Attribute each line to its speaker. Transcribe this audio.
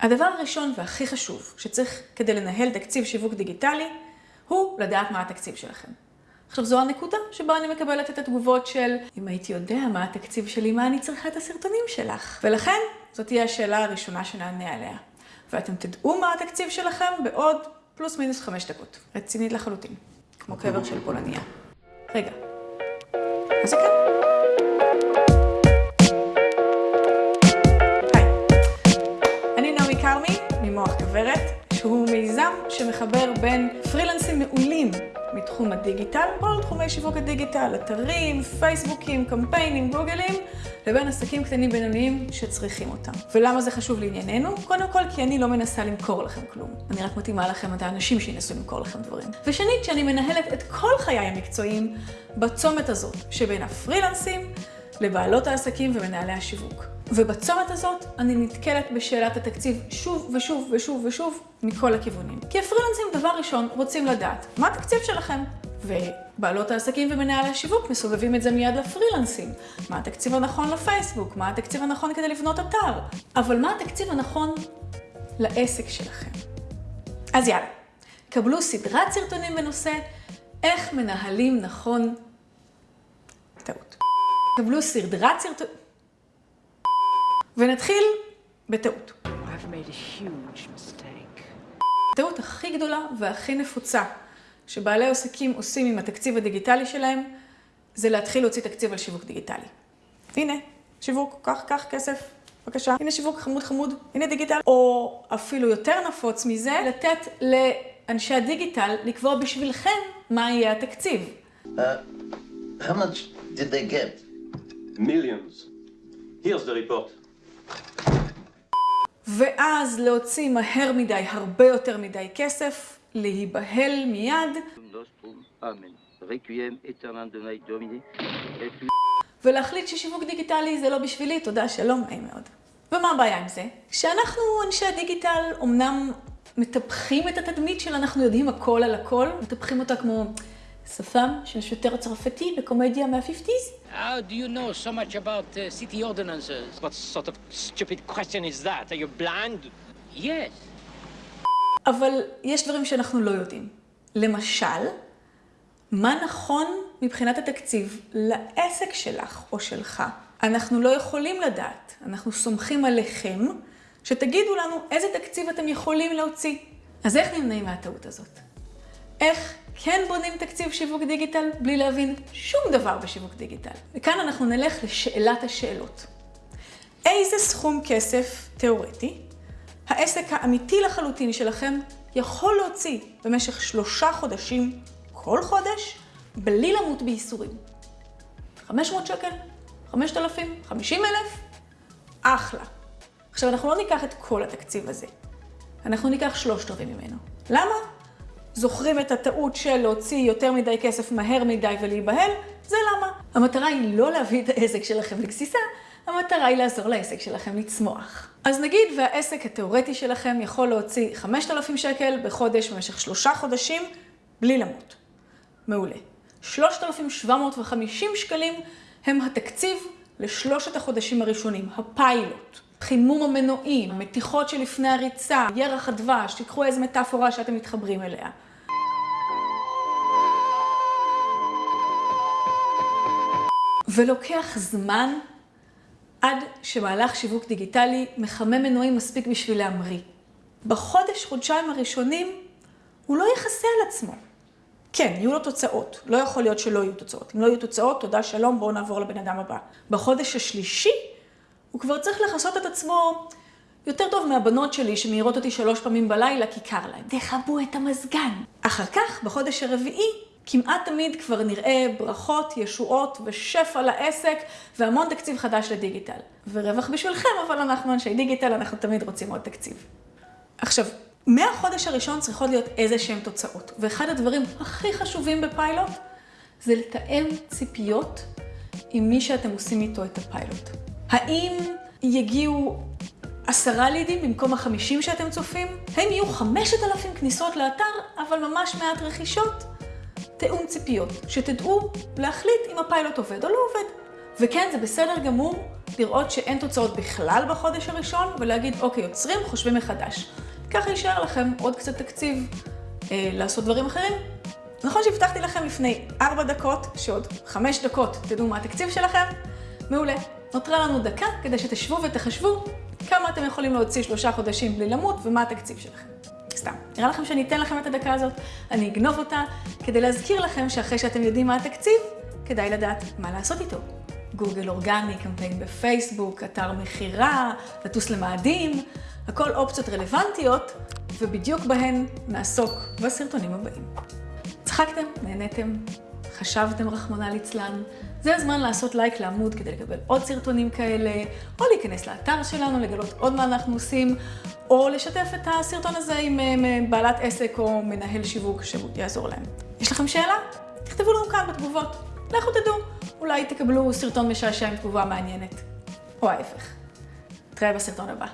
Speaker 1: הדבר הראשון והכי חשוב שצריך כדי לנהל תקציב שיווק דיגיטלי, הוא לדעת מה התקציב שלכם. עכשיו זו הנקודה שבה אני מקבלת את התגובות של אם הייתי יודע מה התקציב שלי, מה אני צריכה את הסרטונים שלך. ולכן זאת תהיה השאלה הראשונה שנענה עליה. ואתם תדעו מה התקציב שלכם בעוד פלוס מינוס חמש דקות. רצינית לחלוטין. כמו קבר של פולניה. רגע. אז כן. שמחבר בין פרילנסים מעולים מתחום הדיגיטל, כל תחומי שיווק הדיגיטל, אתרים, פייסבוקים, קמפיינים, גוגלים, לבין עסקים קטנים בינוניים שצריכים אותם. ולמה זה חשוב לענייננו? קודם כל, כי אני לא מנסה למכור לכם כלום. אני רק מתאימה לכם את האנשים שינסו למכור לכם דברים. ושנית, שאני מנהלת את כל חיי המקצועיים בצומת הזאת, שבין הפרילנסים לבעלות העסקים ומנהלי השיווק. ובצומת הזאת אני נתקלת בשאלת התקציב שוב ושוב ושוב ושוב מכל הכיוונים. כי הפרילנסים, דבר ראשון, רוצים לדעת מה התקציב שלכם. ובעלות העסקים ומנהלי השיווק מסובבים את זה מיד לפרילנסים. מה התקציב הנכון לפייסבוק? מה התקציב הנכון כדי לבנות אתר? אבל מה התקציב הנכון לעסק שלכם? אז יאללה, קבלו סדרת סרטונים בנושא איך מנהלים נכון... טעות. קבלו סדרת סרטונים... ונתחיל בטעות. הטעות הכי גדולה והכי נפוצה שבעלי עסקים עושים עם התקציב הדיגיטלי שלהם, זה להתחיל להוציא תקציב על שיווק דיגיטלי. הנה, שיווק, קח, קח כסף, בבקשה. הנה שיווק חמוד חמוד, הנה דיגיטל. או אפילו יותר נפוץ מזה, לתת לאנשי הדיגיטל לקבוע בשבילכם מה יהיה התקציב.
Speaker 2: Uh, how much did they get?
Speaker 3: Millions. Here's the report.
Speaker 1: ואז להוציא מהר מדי, הרבה יותר מדי כסף, להיבהל מיד, ולהחליט ששיווק דיגיטלי זה לא בשבילי, תודה, שלום, נעים מאוד. ומה הבעיה עם זה? שאנחנו, אנשי הדיגיטל, אמנם מטפחים את התדמית של אנחנו יודעים הכל על הכל, מטפחים אותה כמו שפם של שוטר צרפתי בקומדיה מה-50's,
Speaker 4: How do you know so much about uh, city ordinances?
Speaker 5: What sort of stupid question is that? Are you blind?
Speaker 4: Yes.
Speaker 1: אבל יש דברים שאנחנו לא יודעים. למשל, מה נכון מבחינת התקציב לעסק שלך או שלך? אנחנו לא יכולים לדעת. אנחנו סומכים עליכם שתגידו לנו איזה תקציב אתם יכולים להוציא. אז איך נמנעים מהטעות הזאת? איך כן בונים תקציב שיווק דיגיטל בלי להבין שום דבר בשיווק דיגיטל? וכאן אנחנו נלך לשאלת השאלות. איזה סכום כסף תיאורטי העסק האמיתי לחלוטין שלכם יכול להוציא במשך שלושה חודשים, כל חודש, בלי למות בייסורים. 500 שקל? 5,000? 50,000? אחלה. עכשיו, אנחנו לא ניקח את כל התקציב הזה. אנחנו ניקח שלושת רבעים ממנו. למה? זוכרים את הטעות של להוציא יותר מדי כסף מהר מדי ולהיבהל? זה למה. המטרה היא לא להביא את העסק שלכם לגסיסה, המטרה היא לעזור לעסק שלכם לצמוח. אז נגיד והעסק התיאורטי שלכם יכול להוציא 5,000 שקל בחודש במשך שלושה חודשים בלי למות. מעולה. 3,750 שקלים הם התקציב לשלושת החודשים הראשונים, הפיילוט. חימום המנועים, מתיחות שלפני הריצה, ירח הדבש, תיקחו איזה מטאפורה שאתם מתחברים אליה. ולוקח זמן עד שמהלך שיווק דיגיטלי מחמם מנועים מספיק בשביל להמריא. בחודש, חודשיים הראשונים, הוא לא יכסה על עצמו. כן, יהיו לו תוצאות. לא יכול להיות שלא יהיו תוצאות. אם לא יהיו תוצאות, תודה, שלום, בואו נעבור לבן אדם הבא. בחודש השלישי, הוא כבר צריך לכסות את עצמו יותר טוב מהבנות שלי שמעירות אותי שלוש פעמים בלילה כי קר להן. תכבו את המזגן. אחר כך, בחודש הרביעי, כמעט תמיד כבר נראה ברכות, ישועות ושפע לעסק והמון תקציב חדש לדיגיטל. ורווח בשבילכם, אבל אנחנו אנשי דיגיטל, אנחנו תמיד רוצים עוד תקציב. עכשיו, מהחודש הראשון צריכות להיות איזה שהן תוצאות. ואחד הדברים הכי חשובים בפיילוט זה לתאם ציפיות עם מי שאתם עושים איתו את הפיילוט. האם יגיעו עשרה לידים במקום החמישים שאתם צופים? האם יהיו חמשת אלפים כניסות לאתר, אבל ממש מעט רכישות? תיאום ציפיות, שתדעו להחליט אם הפיילוט עובד או לא עובד. וכן, זה בסדר גמור לראות שאין תוצאות בכלל בחודש הראשון, ולהגיד, אוקיי, יוצרים, חושבים מחדש. ככה יישאר לכם עוד קצת תקציב אה, לעשות דברים אחרים. נכון שהבטחתי לכם לפני ארבע דקות, שעוד חמש דקות תדעו מה התקציב שלכם? מעולה. נותרה לנו דקה כדי שתשבו ותחשבו כמה אתם יכולים להוציא שלושה חודשים בלי למות ומה התקציב שלכם. סתם. נראה לכם שאני אתן לכם את הדקה הזאת, אני אגנוב אותה, כדי להזכיר לכם שאחרי שאתם יודעים מה התקציב, כדאי לדעת מה לעשות איתו. גוגל אורגני, קמפיין בפייסבוק, אתר מכירה, לטוס למאדים, הכל אופציות רלוונטיות, ובדיוק בהן נעסוק בסרטונים הבאים. צחקתם? נהניתם? חשבתם רחמנא ליצלן? זה הזמן לעשות לייק לעמוד כדי לקבל עוד סרטונים כאלה, או להיכנס לאתר שלנו, לגלות עוד מה אנחנו עושים, או לשתף את הסרטון הזה עם אה, בעלת עסק או מנהל שיווק שיעזור להם. יש לכם שאלה? תכתבו לנו כאן בתגובות. לכו תדעו, אולי תקבלו סרטון משעשע עם תגובה מעניינת. או ההפך. נתראה בסרטון הבא.